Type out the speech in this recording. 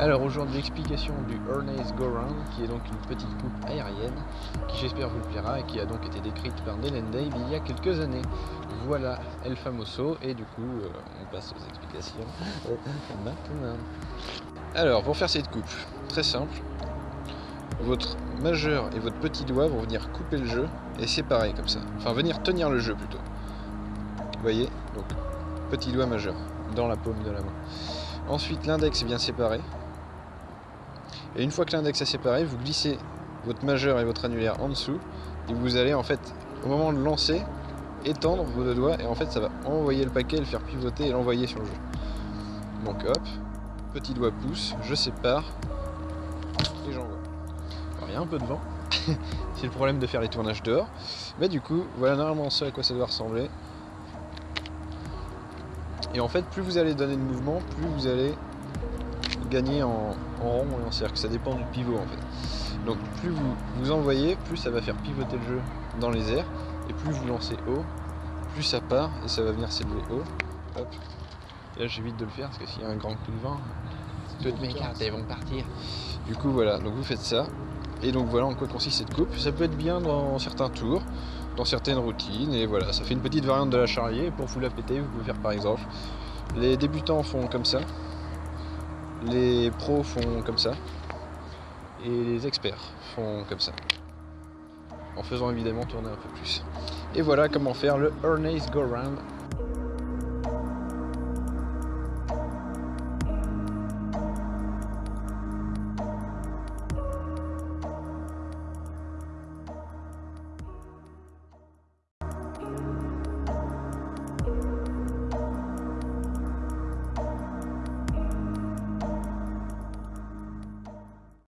Alors aujourd'hui explication du Ernest Go Round qui est donc une petite coupe aérienne qui j'espère vous plaira et qui a donc été décrite par Dylan Dave il y a quelques années. Voilà El Famoso et du coup euh, on passe aux explications maintenant. Alors pour faire cette coupe, très simple, votre majeur et votre petit doigt vont venir couper le jeu et séparer comme ça. Enfin venir tenir le jeu plutôt. Vous voyez Donc petit doigt majeur dans la paume de la main. Ensuite l'index bien séparé et une fois que l'index est séparé, vous glissez votre majeur et votre annulaire en dessous. Et vous allez en fait, au moment de lancer, étendre vos deux doigts. Et en fait, ça va envoyer le paquet, le faire pivoter et l'envoyer sur le jeu. Donc hop, petit doigt pouce, je sépare et j'envoie. Alors il y a un peu de vent. C'est le problème de faire les tournages dehors. Mais du coup, voilà normalement ce à quoi ça doit ressembler. Et en fait, plus vous allez donner de mouvement, plus vous allez gagner en, rond et en cercle. Ça dépend du pivot en fait. Donc plus vous, vous envoyez, plus ça va faire pivoter le jeu dans les airs. Et plus vous lancez haut, plus ça part et ça va venir s'élever haut. Hop. Et là j'évite de le faire parce que s'il y a un grand coup de vent, toutes mes cartes elles vont partir. Du coup voilà, donc vous faites ça. Et donc voilà en quoi consiste cette coupe. Ça peut être bien dans certains tours, dans certaines routines. Et voilà, ça fait une petite variante de la charlier. Pour vous la péter, vous pouvez faire par exemple. Les débutants font comme ça. Les pros font comme ça. Et les experts font comme ça. En faisant évidemment tourner un peu plus. Et voilà comment faire le Ernest Go Round